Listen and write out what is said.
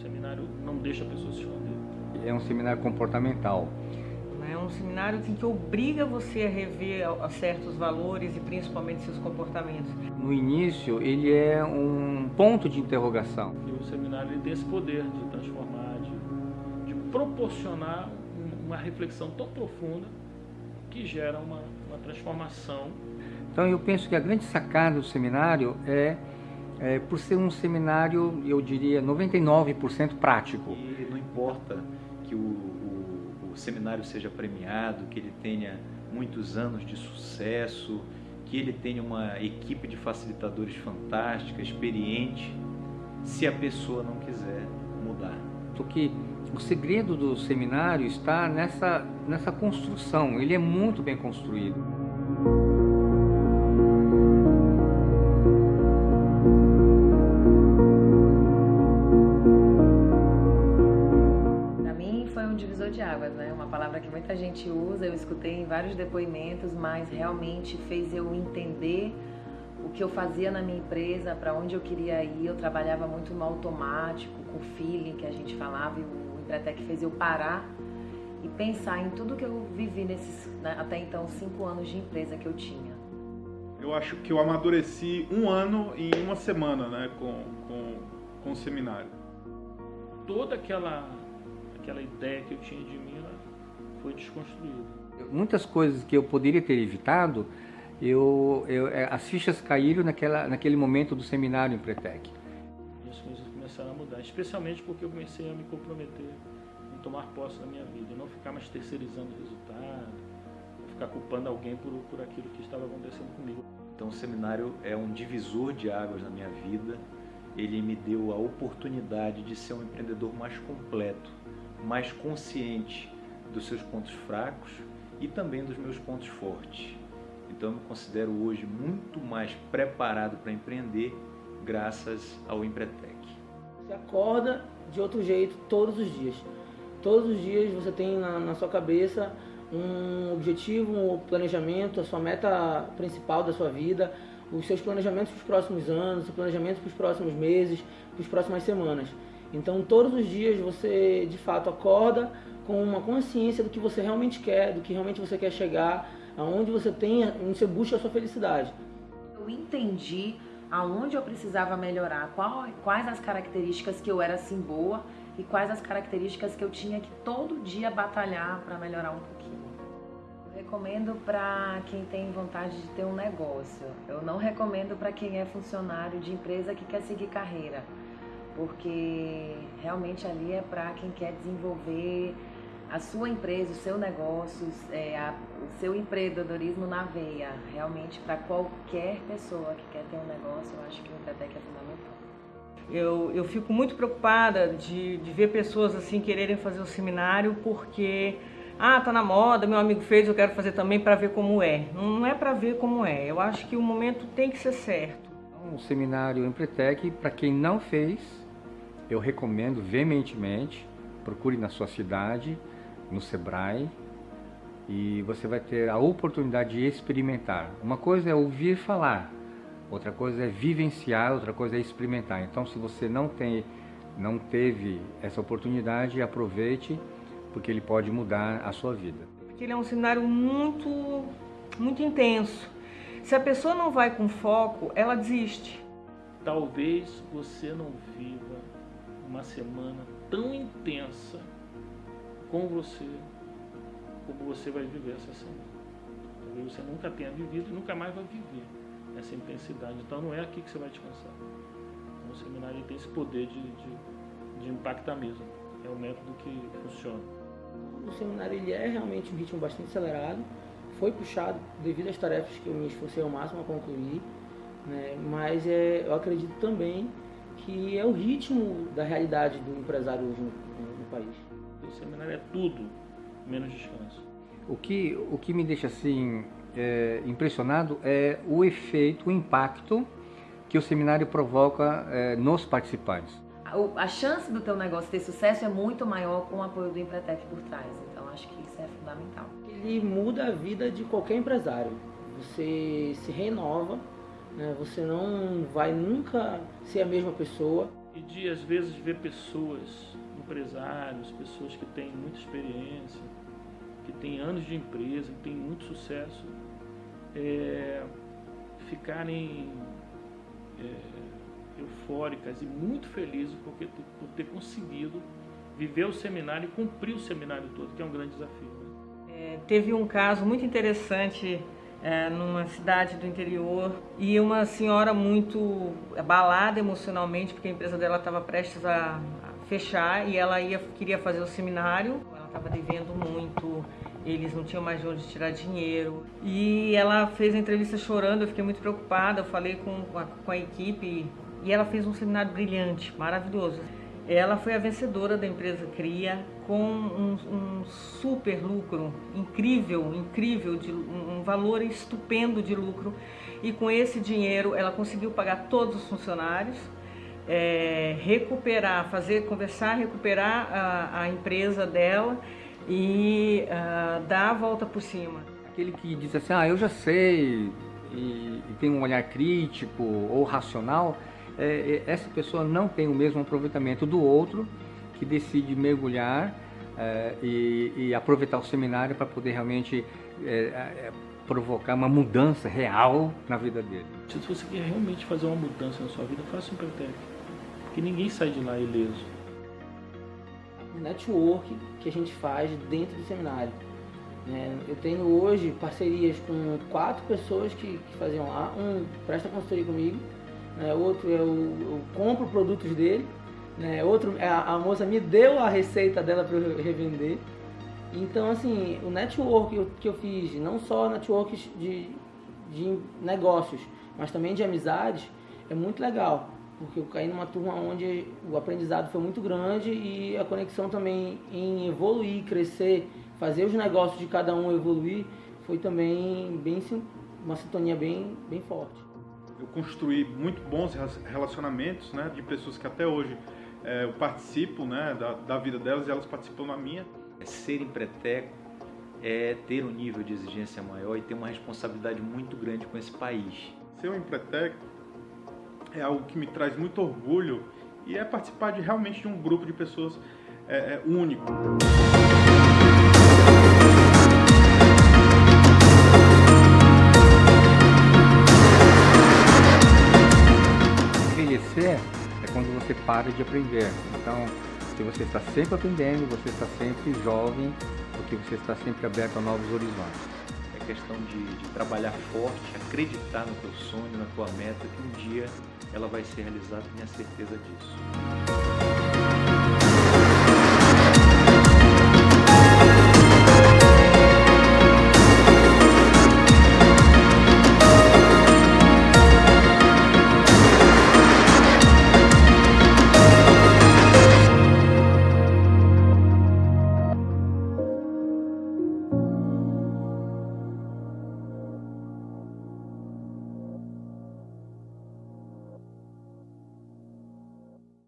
O seminário não deixa a pessoa se esconder. É um seminário comportamental. É um seminário que obriga você a rever certos valores e principalmente seus comportamentos. No início, ele é um ponto de interrogação. E o seminário tem esse poder de transformar, de, de proporcionar uma reflexão tão profunda que gera uma, uma transformação. Então eu penso que a grande sacada do seminário é, é por ser um seminário, eu diria, 99% prático. E não importa que o, o, o seminário seja premiado, que ele tenha muitos anos de sucesso, que ele tenha uma equipe de facilitadores fantástica, experiente, se a pessoa não quiser mudar. Porque o segredo do seminário está nessa, nessa construção, ele é muito bem construído. Divisor de águas, né? Uma palavra que muita gente usa, eu escutei em vários depoimentos, mas realmente fez eu entender o que eu fazia na minha empresa, para onde eu queria ir. Eu trabalhava muito no automático, com o feeling que a gente falava e o até que fez eu parar e pensar em tudo que eu vivi nesses, né, até então, cinco anos de empresa que eu tinha. Eu acho que eu amadureci um ano em uma semana né, com, com, com o seminário. Toda aquela, aquela ideia que eu tinha de mim foi desconstruída. Muitas coisas que eu poderia ter evitado, eu, eu, é, as fichas caíram naquela, naquele momento do seminário em Pretec começaram a mudar, especialmente porque eu comecei a me comprometer em tomar posse da minha vida, e não ficar mais terceirizando o resultado, ficar culpando alguém por, por aquilo que estava acontecendo comigo. Então o seminário é um divisor de águas na minha vida, ele me deu a oportunidade de ser um empreendedor mais completo, mais consciente dos seus pontos fracos e também dos meus pontos fortes. Então eu me considero hoje muito mais preparado para empreender graças ao Empretec. Você acorda de outro jeito todos os dias. Todos os dias você tem na, na sua cabeça um objetivo, um planejamento, a sua meta principal da sua vida, os seus planejamentos para os próximos anos, os planejamentos para os próximos meses, para as próximas semanas. Então, todos os dias você de fato acorda com uma consciência do que você realmente quer, do que realmente você quer chegar, aonde você tem, onde você busca a sua felicidade. Eu entendi aonde eu precisava melhorar, qual, quais as características que eu era assim boa e quais as características que eu tinha que todo dia batalhar para melhorar um pouquinho. Eu recomendo para quem tem vontade de ter um negócio. Eu não recomendo para quem é funcionário de empresa que quer seguir carreira, porque realmente ali é para quem quer desenvolver a sua empresa, o seu negócio, é, a, o seu empreendedorismo na veia. Realmente, para qualquer pessoa que quer ter um negócio, eu acho que o Empretec é fundamental. Eu, eu fico muito preocupada de, de ver pessoas assim quererem fazer o seminário porque ah, tá na moda, meu amigo fez, eu quero fazer também para ver como é. Não é para ver como é. Eu acho que o momento tem que ser certo. O seminário Empretec, para quem não fez, eu recomendo veementemente, procure na sua cidade, no Sebrae e você vai ter a oportunidade de experimentar. Uma coisa é ouvir falar, outra coisa é vivenciar, outra coisa é experimentar. Então, se você não tem, não teve essa oportunidade, aproveite, porque ele pode mudar a sua vida. Porque ele é um seminário muito, muito intenso. Se a pessoa não vai com foco, ela desiste. Talvez você não viva uma semana tão intensa com você como você vai viver essa semana. Talvez você nunca tenha vivido e nunca mais vai viver essa intensidade. Então não é aqui que você vai descansar. Então, o seminário tem esse poder de, de, de impactar mesmo. É o método que funciona. O seminário ele é realmente um ritmo bastante acelerado. Foi puxado devido às tarefas que eu me esforcei ao máximo a concluir. Né? Mas é, eu acredito também que é o ritmo da realidade do empresário hoje no, no, no país. O seminário é tudo menos descanso. O que, o que me deixa assim é, impressionado é o efeito, o impacto que o seminário provoca é, nos participantes. A, a chance do teu negócio ter sucesso é muito maior com o apoio do Empretec por trás, então acho que isso é fundamental. Ele muda a vida de qualquer empresário. Você se renova, né? você não vai nunca ser a mesma pessoa. e de às vezes ver pessoas, empresários, pessoas que têm muita experiência, que têm anos de empresa, que têm muito sucesso, é, ficarem é, eufóricas e muito felizes porque, por ter conseguido viver o seminário e cumprir o seminário todo, que é um grande desafio. Né? É, teve um caso muito interessante é, numa cidade do interior. E uma senhora muito abalada emocionalmente porque a empresa dela estava prestes a, fechar e ela ia, queria fazer o seminário, ela estava devendo muito, eles não tinham mais de onde tirar dinheiro. E ela fez a entrevista chorando, eu fiquei muito preocupada, eu falei com a, com a equipe e ela fez um seminário brilhante, maravilhoso. Ela foi a vencedora da empresa Cria com um, um super lucro, incrível, incrível, de, um valor estupendo de lucro. E com esse dinheiro ela conseguiu pagar todos os funcionários, é, recuperar, fazer, conversar, recuperar a, a empresa dela e uh, dar a volta por cima. Aquele que diz assim, ah, eu já sei, e, e tem um olhar crítico ou racional, é, é, essa pessoa não tem o mesmo aproveitamento do outro que decide mergulhar é, e, e, aproveitar o seminário para poder realmente é, é, provocar uma mudança real na vida dele. Se você quer realmente fazer uma mudança na sua vida, faça um Pretec, porque ninguém sai de lá ileso. O network que a gente faz dentro do seminário. Né? Eu tenho hoje parcerias com quatro pessoas que, que faziam lá. Um presta consultoria comigo, né? outro eu, eu, compro produtos dele, né? outro a, a, moça me deu a receita dela para eu revender. Então, assim, o network que eu, que eu fiz, não só networks de, de negócios, mas também de amizades, é muito legal, porque eu caí numa turma onde o aprendizado foi muito grande e a conexão também em evoluir, crescer, fazer os negócios de cada um evoluir, foi também bem uma sintonia bem, bem forte eu construí muito bons relacionamentos, né, de pessoas que até hoje é, eu participo, né, da, da vida delas e elas participam da minha. É ser empreteco é ter um nível de exigência maior e ter uma responsabilidade muito grande com esse país. Ser um empreteco é algo que me traz muito orgulho e é participar de realmente de um grupo de pessoas é, é, único. É quando você para de aprender. Então, se você está sempre aprendendo, você está sempre jovem, porque você está sempre aberto a novos horizontes. É questão de, de trabalhar forte, acreditar no teu sonho, na tua meta, que um dia ela vai ser realizada, tenha certeza disso.